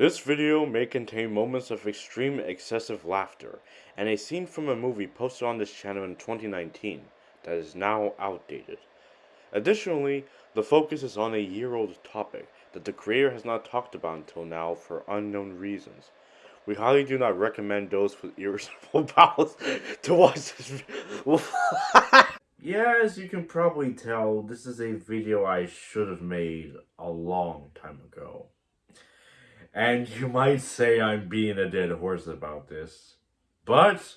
This video may contain moments of extreme excessive laughter and a scene from a movie posted on this channel in 2019 that is now outdated. Additionally, the focus is on a year-old topic that the creator has not talked about until now for unknown reasons. We highly do not recommend those with irritable bowels to watch this yeah, as you can probably tell, this is a video I should have made a long time ago. And you might say I'm being a dead horse about this, but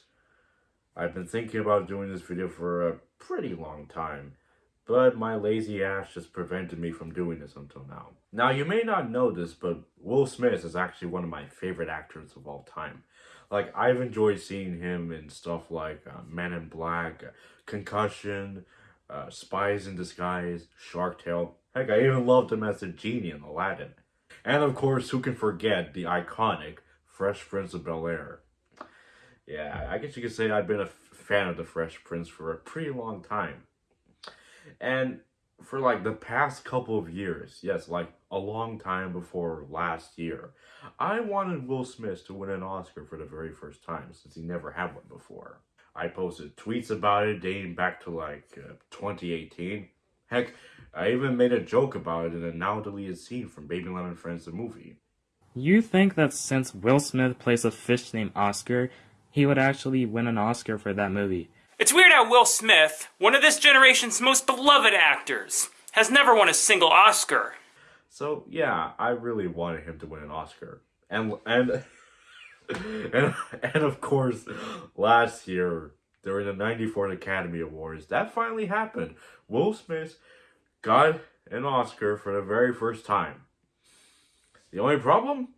I've been thinking about doing this video for a pretty long time, but my lazy ass just prevented me from doing this until now. Now, you may not know this, but Will Smith is actually one of my favorite actors of all time. Like, I've enjoyed seeing him in stuff like uh, Men in Black, Concussion, uh, Spies in Disguise, Shark Tale. Heck, I even loved him as a genie in Aladdin. And of course, who can forget the iconic Fresh Prince of Bel-Air. Yeah, I guess you could say I've been a fan of the Fresh Prince for a pretty long time. And for like the past couple of years, yes, like a long time before last year, I wanted Will Smith to win an Oscar for the very first time since he never had one before. I posted tweets about it dating back to like uh, 2018. Heck, I even made a joke about it in a now deleted scene from Baby Lemon Friends the movie. You think that since Will Smith plays a fish named Oscar, he would actually win an Oscar for that movie? It's weird how Will Smith, one of this generation's most beloved actors, has never won a single Oscar. So yeah, I really wanted him to win an Oscar. And and and and of course, last year during the 94th Academy Awards, that finally happened. Will Smith got an Oscar for the very first time. The only problem?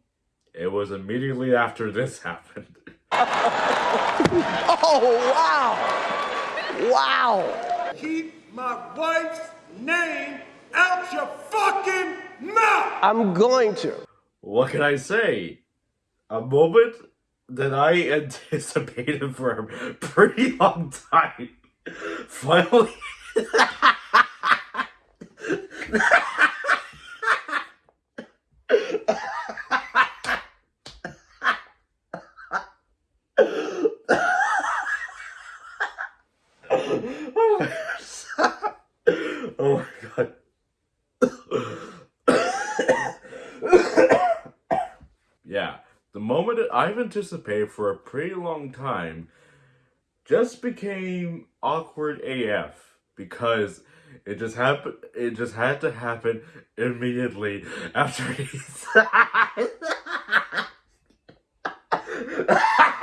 It was immediately after this happened. oh, wow! Wow! Keep my wife's name out your fucking mouth! I'm going to. What can I say? A moment that I anticipated for a pretty long time. Finally. oh my god. yeah, the moment that I've anticipated for a pretty long time just became awkward AF because it just happened it just had to happen immediately after he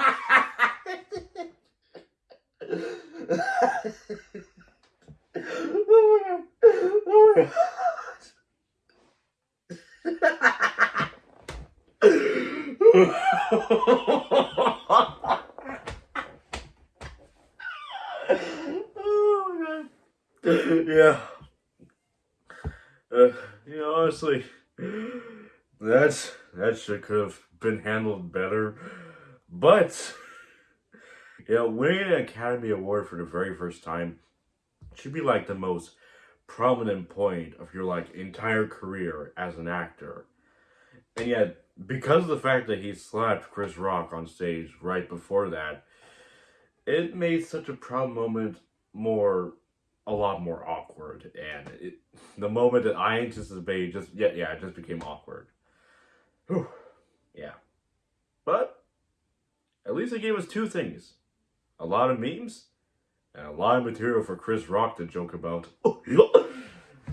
oh yeah. Uh, you know, honestly, that's that should could have been handled better. But you know, winning an Academy Award for the very first time should be like the most prominent point of your like entire career as an actor. And yet, because of the fact that he slapped Chris Rock on stage right before that, it made such a proud moment more a lot more awkward and it, the moment that I anticipated just yeah yeah it just became awkward. Whew. Yeah. But at least it gave us two things. A lot of memes and a lot of material for Chris Rock to joke about.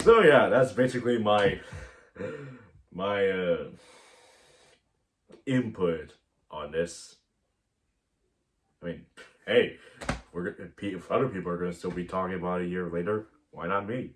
so yeah, that's basically my my uh input on this. I mean, hey, we're if other people are going to still be talking about a year later, why not me?